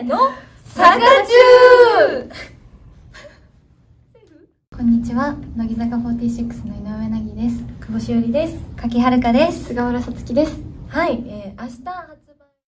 ーの佐賀中。こんにちは。乃木坂46の井上凪です。久保しおりです。柿遥です。菅原さつきです。はい、えー、明日発売